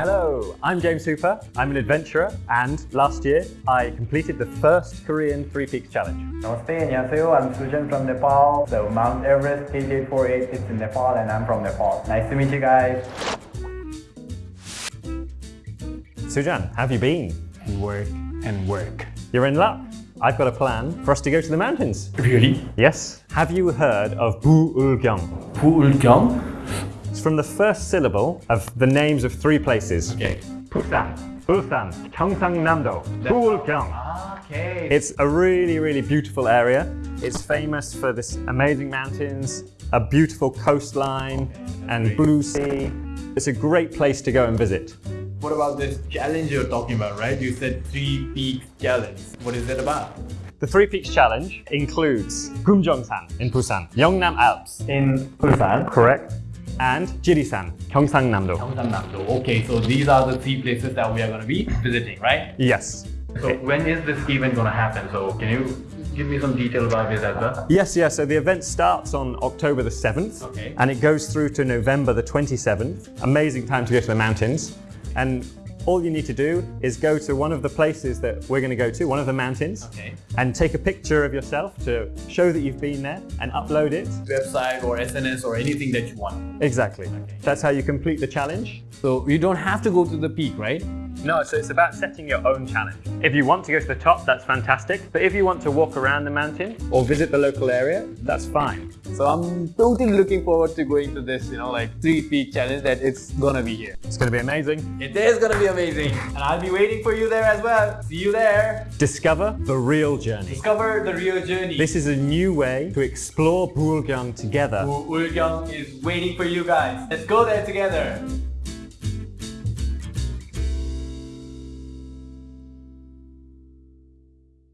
Hello, I'm James Hooper. I'm an adventurer and last year I completed the first Korean Three Peaks Challenge. Namaste, 안녕하세요. I'm Sujan from Nepal. So Mount Everest KJ48 is in Nepal and I'm from Nepal. Nice to meet you guys. Sujan, have you been? Work and work. You're in luck. I've got a plan for us to go to the mountains. Really? Yes. Have you heard of Buulgyeong? Buulgyeong? It's from the first syllable of the names of three places. Okay. Busan, Busan, Gyeongsangnam-do, Buulgyeong. Okay. It's a really, really beautiful area. It's famous for this amazing mountains, a beautiful coastline, and blue sea. It's a great place to go and visit. What about this challenge you're talking about, right? You said three peaks challenge. What is that about? The Three Peaks Challenge includes Gumjeongsan in Busan, Yeongnam Alps, in Busan. correct, and Jirisan, Gyeongsangnam-do. Gyeongsangnam-do. Okay, so these are the three places that we are going to be visiting, right? Yes. So when is this event going to happen? So can you give me some detail about this as well? Yes, yes. So the event starts on October the 7th Okay. and it goes through to November the 27th. Amazing time to go to the mountains. And all you need to do is go to one of the places that we're going to go to, one of the mountains, Okay. and take a picture of yourself to show that you've been there and upload it. Website or SNS or anything that you want. Exactly. That's how you complete the challenge. So you don't have to go to the peak, right? No, so it's about setting your own challenge. If you want to go to the top, that's fantastic. But if you want to walk around the mountain or visit the local area, that's fine. So I'm totally looking forward to going to this, you know, like three peak challenge that it's gonna be here. It's going to be amazing. It is gonna be amazing. And I'll be waiting for you there as well. See you there. Discover the real journey. Discover the real journey. This is a new way to explore Bulgyeong together. Ulgyong is waiting for you guys. Let's go there together.